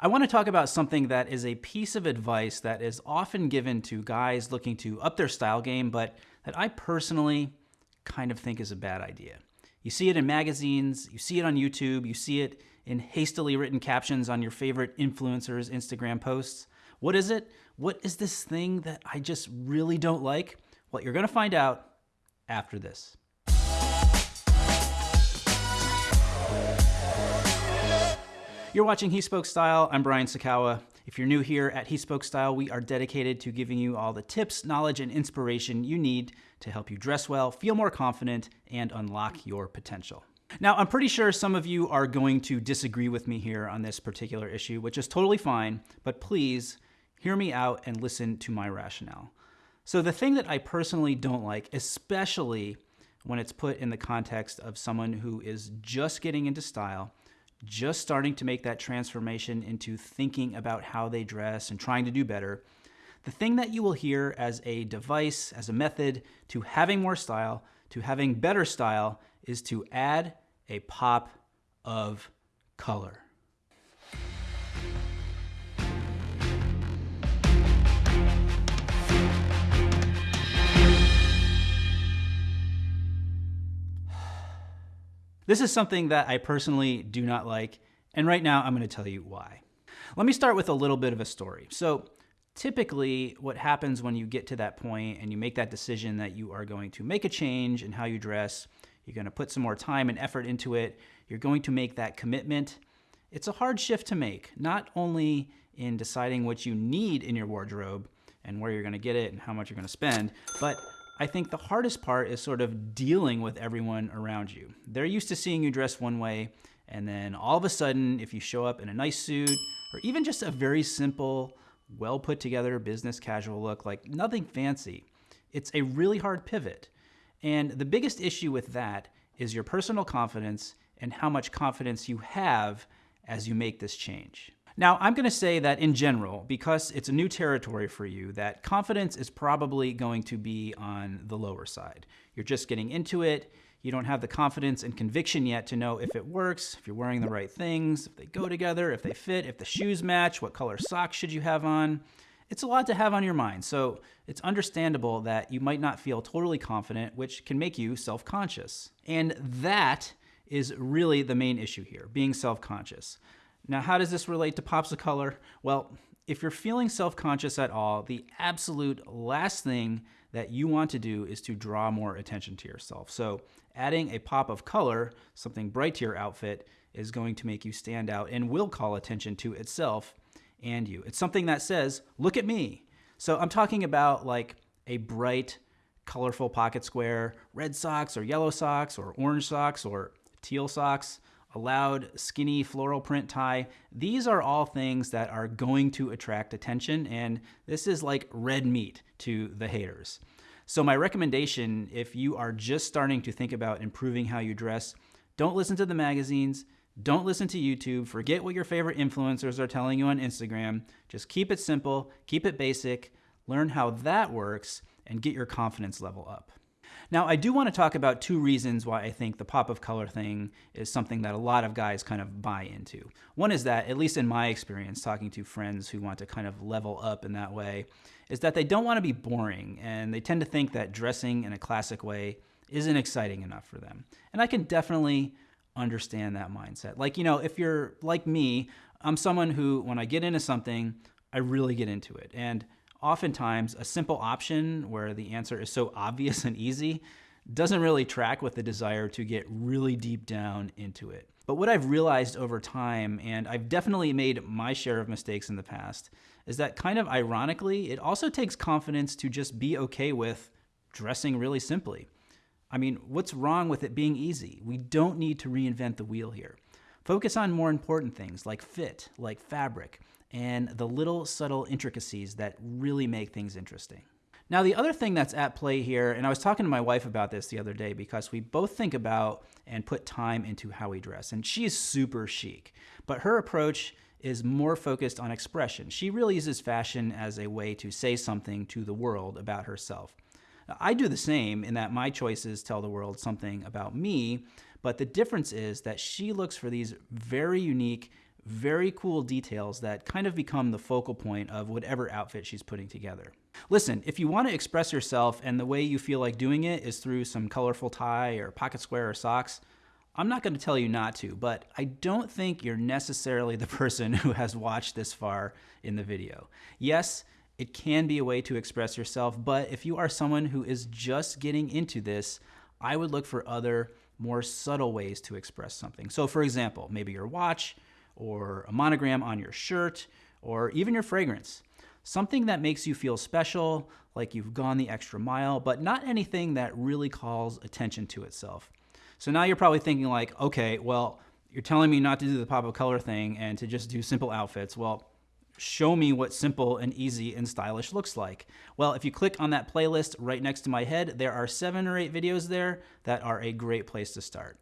I want to talk about something that is a piece of advice that is often given to guys looking to up their style game, but that I personally kind of think is a bad idea. You see it in magazines, you see it on YouTube, you see it in hastily written captions on your favorite influencers' Instagram posts. What is it? What is this thing that I just really don't like? Well, you're going to find out after this. You're watching He Spoke Style. I'm Brian Sacawa. If you're new here at He Spoke Style, we are dedicated to giving you all the tips, knowledge, and inspiration you need to help you dress well, feel more confident, and unlock your potential. Now, I'm pretty sure some of you are going to disagree with me here on this particular issue, which is totally fine, but please hear me out and listen to my rationale. So, the thing that I personally don't like, especially when it's put in the context of someone who is just getting into style, just starting to make that transformation into thinking about how they dress and trying to do better, the thing that you will hear as a device, as a method to having more style, to having better style, is to add a pop of color. This is something that I personally do not like, and right now I'm going to tell you why. Let me start with a little bit of a story. So, typically, what happens when you get to that point and you make that decision that you are going to make a change in how you dress, you're going to put some more time and effort into it, you're going to make that commitment. It's a hard shift to make, not only in deciding what you need in your wardrobe and where you're going to get it and how much you're going to spend, but I think the hardest part is sort of dealing with everyone around you. They're used to seeing you dress one way, and then all of a sudden, if you show up in a nice suit or even just a very simple, well put together business casual look, like nothing fancy, it's a really hard pivot. And the biggest issue with that is your personal confidence and how much confidence you have as you make this change. Now, I'm going to say that in general, because it's a new territory for you, that confidence is probably going to be on the lower side. You're just getting into it. You don't have the confidence and conviction yet to know if it works, if you're wearing the right things, if they go together, if they fit, if the shoes match, what color socks should you have on. It's a lot to have on your mind, so it's understandable that you might not feel totally confident, which can make you self conscious. And that is really the main issue here being self conscious. Now, how does this relate to pops of color? Well, if you're feeling self-conscious at all, the absolute last thing that you want to do is to draw more attention to yourself. So adding a pop of color, something bright to your outfit, is going to make you stand out and will call attention to itself and you. It's something that says, look at me. So I'm talking about like a bright, colorful pocket square, red socks or yellow socks or orange socks or teal socks, loud, skinny floral print tie. These are all things that are going to attract attention, and this is like red meat to the haters. So, my recommendation if you are just starting to think about improving how you dress, don't listen to the magazines. Don't listen to YouTube. Forget what your favorite influencers are telling you on Instagram. Just keep it simple, keep it basic, learn how that works, and get your confidence level up. Now, I do want to talk about two reasons why I think the pop of color thing is something that a lot of guys kind of buy into. One is that, at least in my experience, talking to friends who want to kind of level up in that way, is that they don't want to be boring and they tend to think that dressing in a classic way isn't exciting enough for them. And I can definitely understand that mindset. Like, you know, if you're like me, I'm someone who, when I get into something, I really get into it. And oftentimes a simple option where the answer is so obvious and easy doesn't really track with the desire to get really deep down into it. But what I've realized over time, and I've definitely made my share of mistakes in the past, is that kind of ironically, it also takes confidence to just be okay with dressing really simply. I mean, what's wrong with it being easy? We don't need to reinvent the wheel here. Focus on more important things like fit, like fabric, and the little subtle intricacies that really make things interesting. Now, the other thing that's at play here, and I was talking to my wife about this the other day because we both think about and put time into how we dress, and she is super chic, but her approach is more focused on expression. She really uses fashion as a way to say something to the world about herself. I do the same in that my choices tell the world something about me, but the difference is that she looks for these very unique, very cool details that kind of become the focal point of whatever outfit she's putting together. Listen, if you want to express yourself and the way you feel like doing it is through some colorful tie or pocket square or socks, I'm not going to tell you not to, but I don't think you're necessarily the person who has watched this far in the video. Yes, it can be a way to express yourself, but if you are someone who is just getting into this, I would look for other more subtle ways to express something. So for example, maybe your watch or a monogram on your shirt or even your fragrance. Something that makes you feel special, like you've gone the extra mile, but not anything that really calls attention to itself. So now you're probably thinking like, okay, well, you're telling me not to do the pop of color thing and to just do simple outfits. Well, show me what simple and easy and stylish looks like. Well, if you click on that playlist right next to my head, there are seven or eight videos there that are a great place to start.